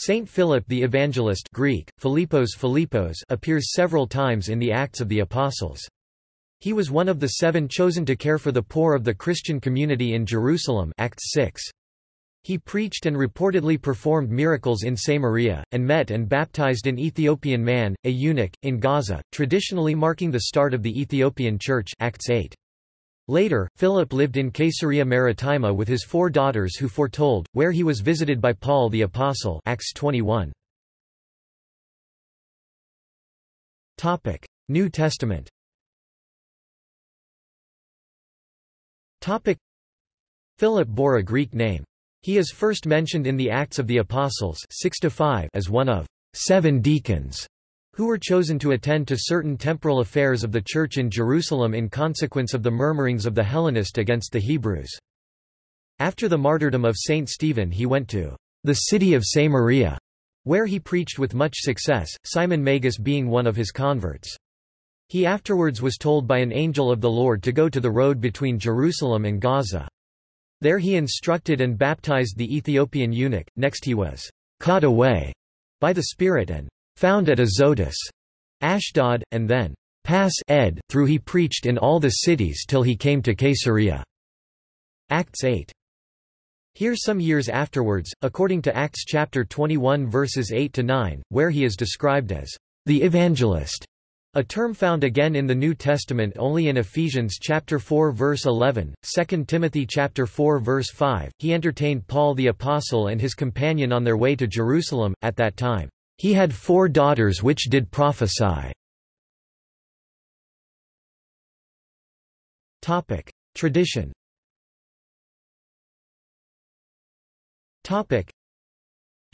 Saint Philip the Evangelist Greek, Philippos Philippos appears several times in the Acts of the Apostles. He was one of the seven chosen to care for the poor of the Christian community in Jerusalem Acts 6. He preached and reportedly performed miracles in Samaria, and met and baptized an Ethiopian man, a eunuch, in Gaza, traditionally marking the start of the Ethiopian Church Acts 8. Later, Philip lived in Caesarea Maritima with his four daughters who foretold, where he was visited by Paul the Apostle Acts 21. New Testament Philip bore a Greek name. He is first mentioned in the Acts of the Apostles 6 as one of seven deacons who were chosen to attend to certain temporal affairs of the Church in Jerusalem in consequence of the murmurings of the Hellenists against the Hebrews. After the martyrdom of Saint Stephen he went to the city of Samaria, where he preached with much success, Simon Magus being one of his converts. He afterwards was told by an angel of the Lord to go to the road between Jerusalem and Gaza. There he instructed and baptized the Ethiopian eunuch, next he was caught away by the Spirit and found at Azotus, Ashdod, and then pass ed through he preached in all the cities till he came to Caesarea. Acts 8. Here some years afterwards, according to Acts chapter 21 verses 8 to 9, where he is described as the evangelist, a term found again in the New Testament only in Ephesians chapter 4 verse 11, 2 Timothy chapter 4 verse 5. He entertained Paul the apostle and his companion on their way to Jerusalem at that time. He had four daughters which did prophesy. Tradition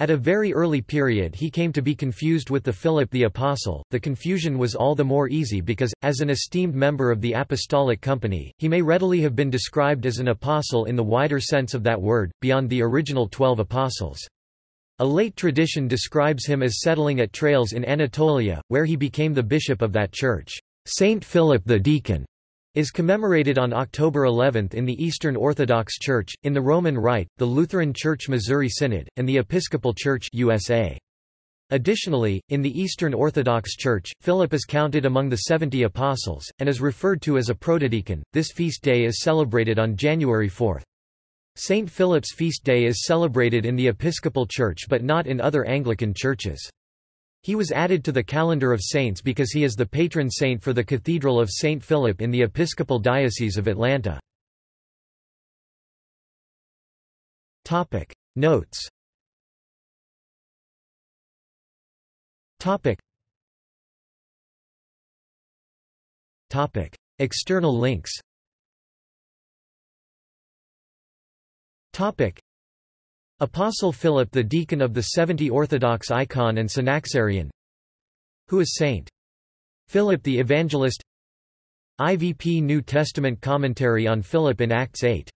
at a very early period he came to be confused with the Philip the Apostle. The confusion was all the more easy because, as an esteemed member of the Apostolic Company, he may readily have been described as an apostle in the wider sense of that word, beyond the original twelve apostles. A late tradition describes him as settling at Tralles in Anatolia, where he became the bishop of that church. Saint Philip the Deacon is commemorated on October 11 in the Eastern Orthodox Church, in the Roman Rite, the Lutheran Church Missouri Synod, and the Episcopal Church USA. Additionally, in the Eastern Orthodox Church, Philip is counted among the seventy apostles, and is referred to as a protodeacon. This feast day is celebrated on January 4. St. Philip's feast day is celebrated in the Episcopal Church but not in other Anglican churches. He was added to the calendar of saints because he is the patron saint for the Cathedral of St. Philip in the Episcopal Diocese of Atlanta. Notes External links Topic. Apostle Philip the deacon of the Seventy Orthodox icon and Synaxarion Who is Saint? Philip the Evangelist IVP New Testament commentary on Philip in Acts 8